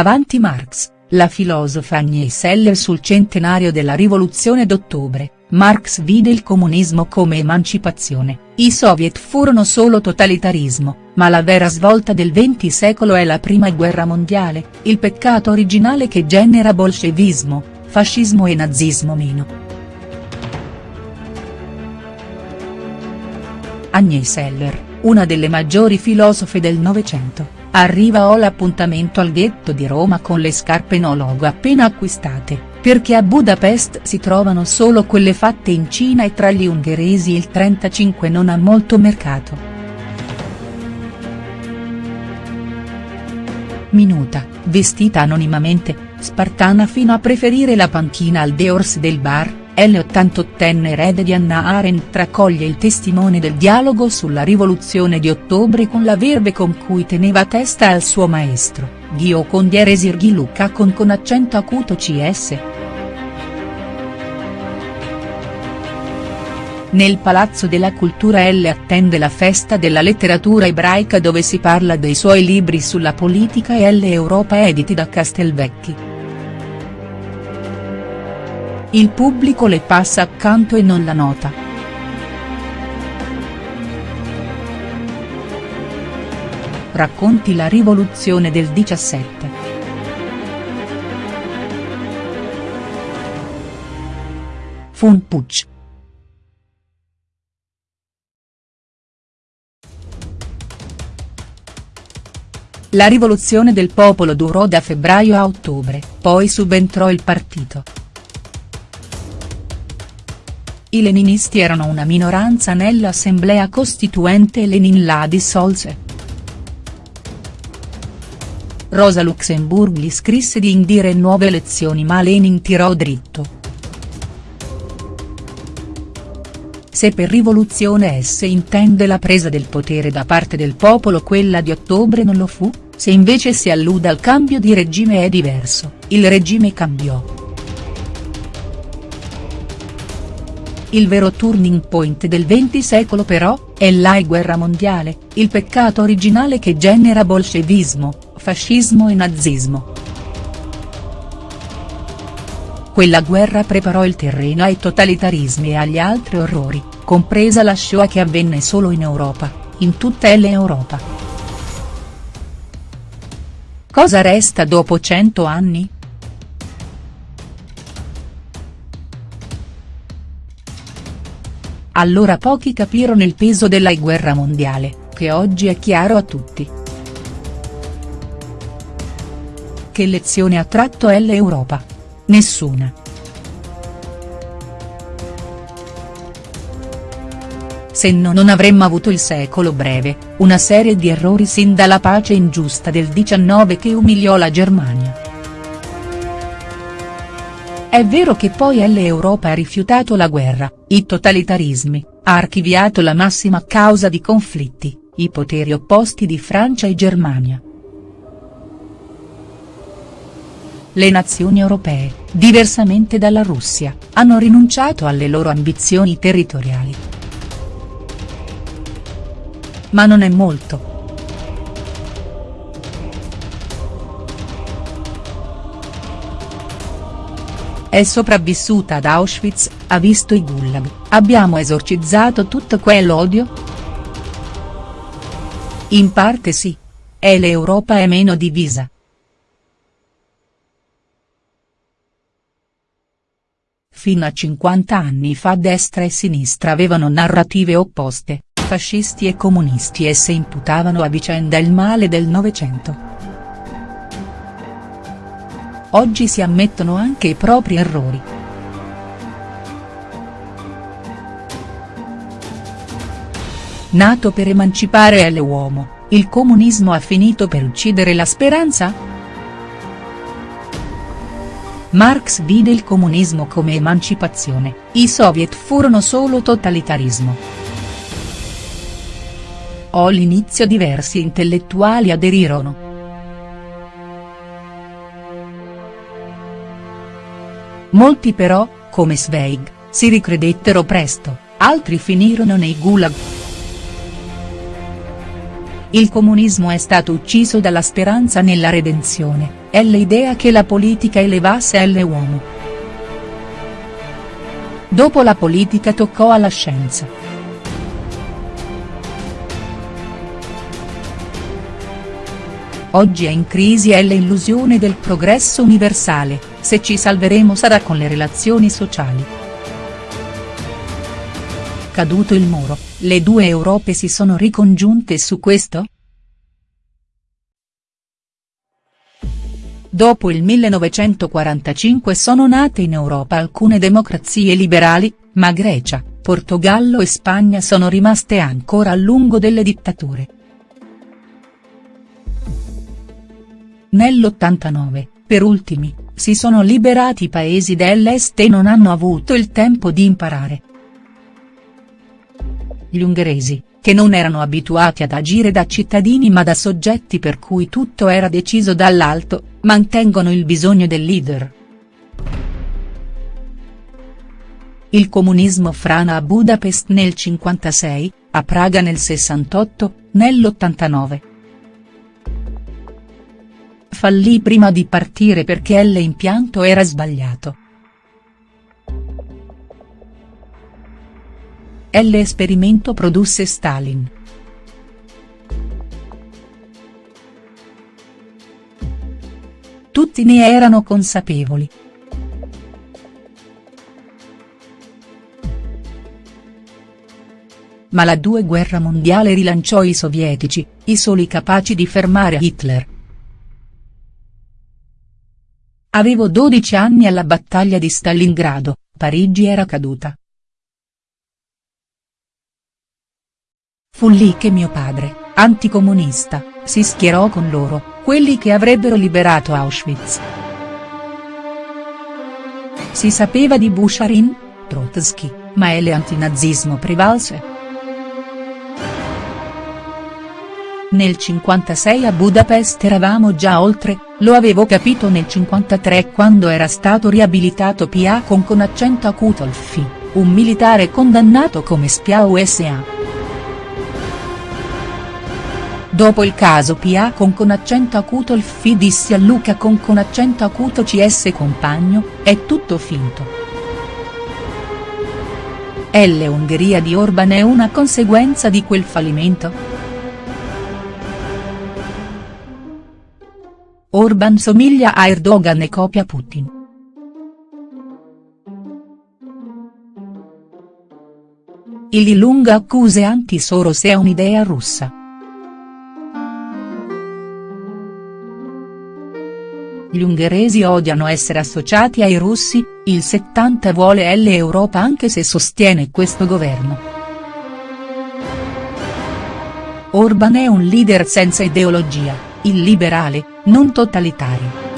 Avanti Marx, la filosofa Agnès Seller sul centenario della rivoluzione d'ottobre, Marx vide il comunismo come emancipazione, i soviet furono solo totalitarismo, ma la vera svolta del XX secolo è la prima guerra mondiale, il peccato originale che genera bolscevismo, fascismo e nazismo meno. Agnès Seller, una delle maggiori filosofe del Novecento Arriva ho l'appuntamento al ghetto di Roma con le scarpe no logo appena acquistate, perché a Budapest si trovano solo quelle fatte in Cina e tra gli ungheresi il 35 non ha molto mercato. Minuta, vestita anonimamente, spartana fino a preferire la panchina al Deors del bar, l'88enne erede di Anna Arendt raccoglie il testimone del dialogo sulla rivoluzione di ottobre con la verve con cui teneva testa al suo maestro, Ghio Condiere Sirghi Luca con con accento acuto cs. Nel Palazzo della Cultura L attende la festa della letteratura ebraica dove si parla dei suoi libri sulla politica e L Europa editi da Castelvecchi. Il pubblico le passa accanto e non la nota. Racconti la rivoluzione del 17. Fu un. La rivoluzione del popolo durò da febbraio a ottobre, poi subentrò il partito. I leninisti erano una minoranza nell'assemblea costituente e Lenin la dissolse. Rosa Luxemburg gli scrisse di indire nuove elezioni ma Lenin tirò dritto. Se per rivoluzione esse intende la presa del potere da parte del popolo quella di ottobre non lo fu, se invece si allude al cambio di regime è diverso, il regime cambiò. Il vero turning point del XX secolo però, è la guerra mondiale, il peccato originale che genera bolscevismo, fascismo e nazismo. Quella guerra preparò il terreno ai totalitarismi e agli altri orrori, compresa la Shoah che avvenne solo in Europa, in tutta l'Europa. Cosa resta dopo cento anni?. Allora pochi capirono il peso della guerra mondiale, che oggi è chiaro a tutti. Che lezione ha tratto l'Europa? Nessuna. Se no non avremmo avuto il secolo breve, una serie di errori sin dalla pace ingiusta del 19 che umiliò la Germania. È vero che poi l'Europa ha rifiutato la guerra, i totalitarismi, ha archiviato la massima causa di conflitti, i poteri opposti di Francia e Germania. Le nazioni europee, diversamente dalla Russia, hanno rinunciato alle loro ambizioni territoriali. Ma non è molto. È sopravvissuta ad Auschwitz, ha visto i gulag, abbiamo esorcizzato tutto quell'odio?. In parte sì. E l'Europa è meno divisa. Fino a 50 anni fa destra e sinistra avevano narrative opposte, fascisti e comunisti e se imputavano a vicenda il male del Novecento. Oggi si ammettono anche i propri errori. Nato per emancipare l'uomo, il comunismo ha finito per uccidere la speranza?. Marx vide il comunismo come emancipazione, i soviet furono solo totalitarismo. All'inizio diversi intellettuali aderirono. Molti però, come Zweig, si ricredettero presto, altri finirono nei gulag. Il comunismo è stato ucciso dalla speranza nella redenzione, è l'idea che la politica elevasse l'uomo. Dopo la politica toccò alla scienza. Oggi è in crisi è l'illusione del progresso universale, se ci salveremo sarà con le relazioni sociali. Caduto il muro, le due Europe si sono ricongiunte su questo?. Dopo il 1945 sono nate in Europa alcune democrazie liberali, ma Grecia, Portogallo e Spagna sono rimaste ancora a lungo delle dittature. Nell'89, per ultimi, si sono liberati i paesi dell'est e non hanno avuto il tempo di imparare. Gli ungheresi, che non erano abituati ad agire da cittadini ma da soggetti per cui tutto era deciso dall'alto, mantengono il bisogno del leader. Il comunismo frana a Budapest nel 56, a Praga nel 68, nell'89 fallì prima di partire perché l'impianto era sbagliato. L'esperimento produsse Stalin. Tutti ne erano consapevoli. Ma la due guerra mondiale rilanciò i sovietici, i soli capaci di fermare Hitler. Avevo 12 anni alla battaglia di Stalingrado, Parigi era caduta. Fu lì che mio padre, anticomunista, si schierò con loro, quelli che avrebbero liberato Auschwitz. Si sapeva di Busharin, Trotsky, ma l'antinazismo prevalse. Nel 56 a Budapest eravamo già oltre, lo avevo capito nel 53 quando era stato riabilitato PA con con accento acuto il FI, un militare condannato come spia USA. Dopo il caso PA con con accento acuto il FI dissi a Luca con con accento acuto CS compagno, è tutto finto. L'Ungheria di Orban è una conseguenza di quel fallimento?. Orban somiglia a Erdogan e copia Putin. Il lunga accuse anti-Soros è un'idea russa. Gli ungheresi odiano essere associati ai russi, il 70 vuole l'Europa anche se sostiene questo governo. Orban è un leader senza ideologia il liberale, non totalitario.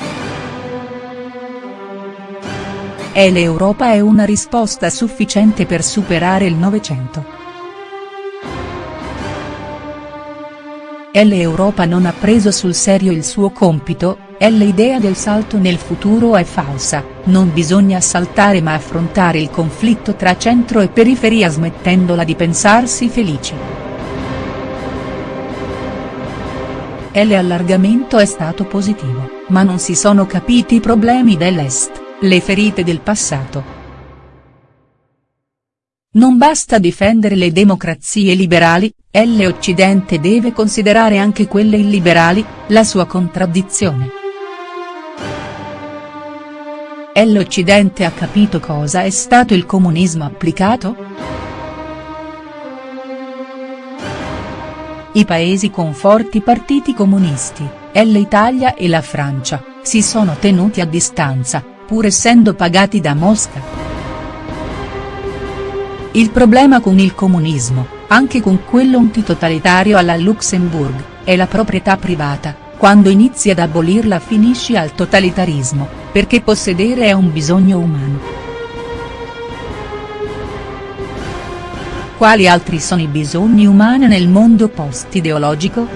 E l'Europa è una risposta sufficiente per superare il Novecento. L'Europa non ha preso sul serio il suo compito, e l'idea del salto nel futuro è falsa, non bisogna saltare ma affrontare il conflitto tra centro e periferia smettendola di pensarsi felici. L'allargamento è stato positivo, ma non si sono capiti i problemi dell'Est, le ferite del passato. Non basta difendere le democrazie liberali, l'Occidente deve considerare anche quelle illiberali, la sua contraddizione. L'Occidente ha capito cosa è stato il comunismo applicato?. I paesi con forti partiti comunisti, l'Italia e la Francia, si sono tenuti a distanza, pur essendo pagati da Mosca. Il problema con il comunismo, anche con quello antitotalitario alla Luxemburg, è la proprietà privata, quando inizi ad abolirla finisci al totalitarismo, perché possedere è un bisogno umano. Quali altri sono i bisogni umani nel mondo post-ideologico?.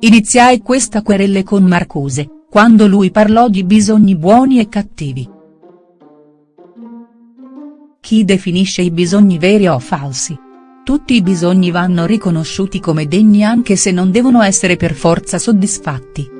Iniziai questa querelle con Marcuse, quando lui parlò di bisogni buoni e cattivi. Chi definisce i bisogni veri o falsi? tutti i bisogni vanno riconosciuti come degni anche se non devono essere per forza soddisfatti.